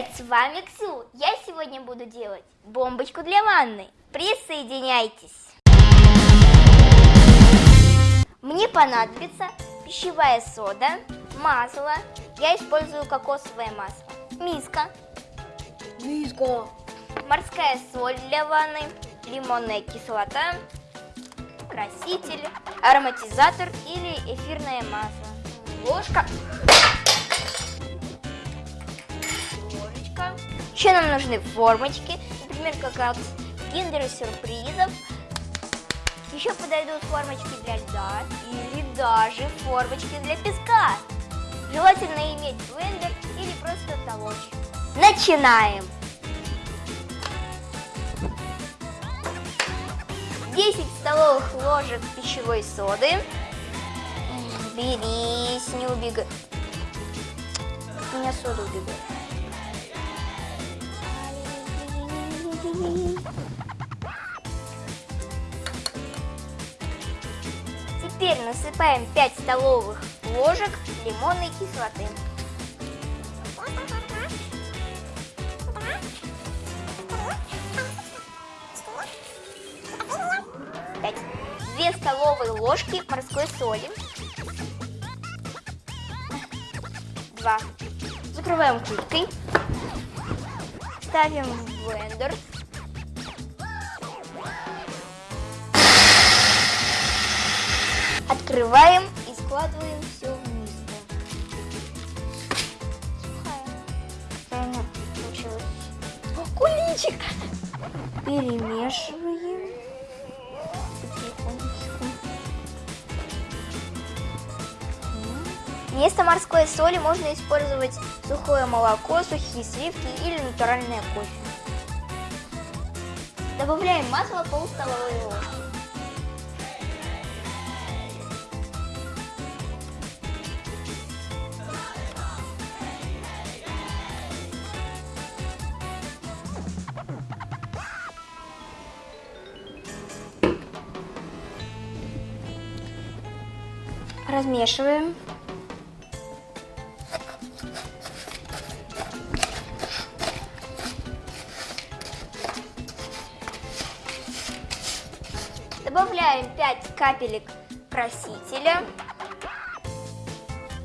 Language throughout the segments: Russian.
Привет, с вами Ксю. Я сегодня буду делать бомбочку для ванны. Присоединяйтесь. Мне понадобится пищевая сода, масло. Я использую кокосовое масло. Миска. Миска. Морская соль для ванны. Лимонная кислота. Краситель. Ароматизатор или эфирное масло. Ложка. Еще нам нужны формочки. Например, как от киндер сюрпризов. Еще подойдут формочки для льда или даже формочки для песка. Желательно иметь блендер или просто толочь. Начинаем! 10 столовых ложек пищевой соды. Берись, не убегай. У меня сода убегает. Теперь насыпаем 5 столовых ложек лимонной кислоты. Две столовые ложки морской соли. Два. Закрываем крышкой. Ставим в блендер. Открываем и складываем все в миску. Сухая. Получилось. О, куличик! Перемешиваем. Вместо морской соли можно использовать сухое молоко, сухие сливки или натуральное кофе. Добавляем масло пол столовой ложки. Размешиваем. Добавляем 5 капелек красителя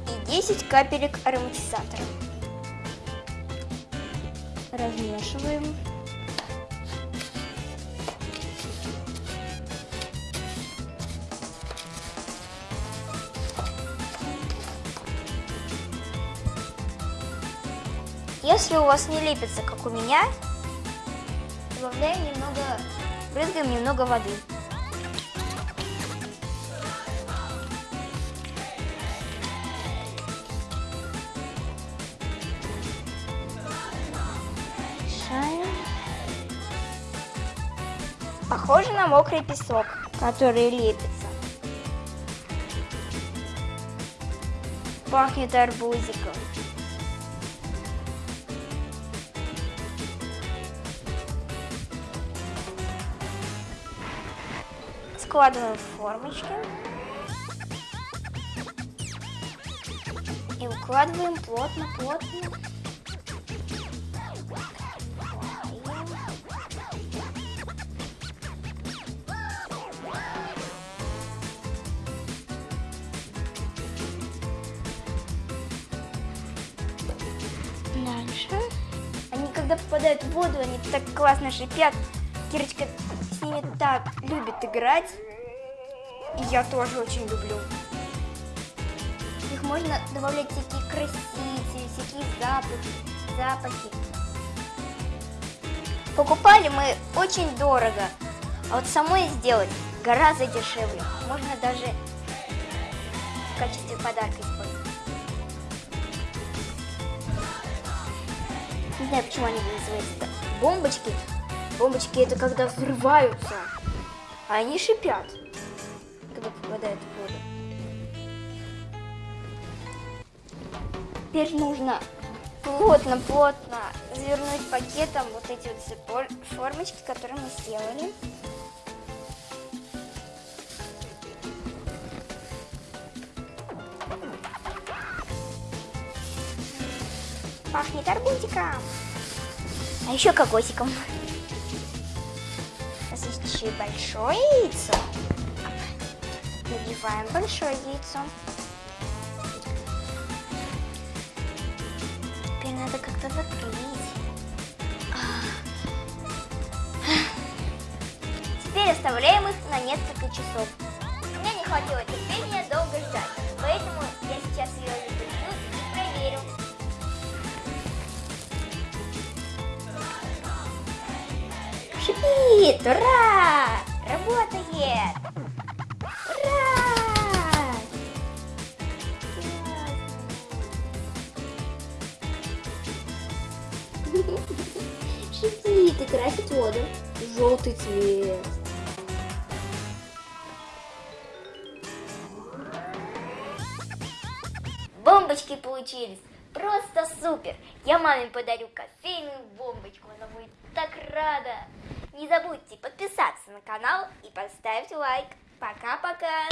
и 10 капелек ароматизатора. Размешиваем. Если у вас не лепится, как у меня, добавляем немного, брызгаем немного воды. Мешаем. Похоже на мокрый песок, который лепится. Пахнет арбузиком. Складываем в формочки. И укладываем плотно-плотно. Дальше. Они когда попадают в воду, они так классно шипят. Кирочка ними так любит играть. И я тоже очень люблю. Их можно добавлять всякие красители, всякие запахи. запахи. Покупали мы очень дорого, а вот самой сделать гораздо дешевле. Можно даже в качестве подарка использовать. Не знаю, почему они называются бомбочки. Бомбочки это когда взрываются, а они шипят, когда попадают в воду. Теперь нужно плотно-плотно завернуть пакетом вот эти вот формочки, которые мы сделали. Пахнет арбузиком. А еще кокосиком. Еще и большое яйцо. Набиваем большое яйцо. Теперь надо как-то закрыть. Теперь оставляем их на несколько часов. Меня не хватило терпения долго ждать, Шипит! Ура! Работает! Ура! Шипит и красит воду. Желтый цвет. Бомбочки получились. Просто супер. Я маме подарю кофейную бомбочку. Она будет так рада. Не забудьте подписаться на канал и поставить лайк. Пока-пока.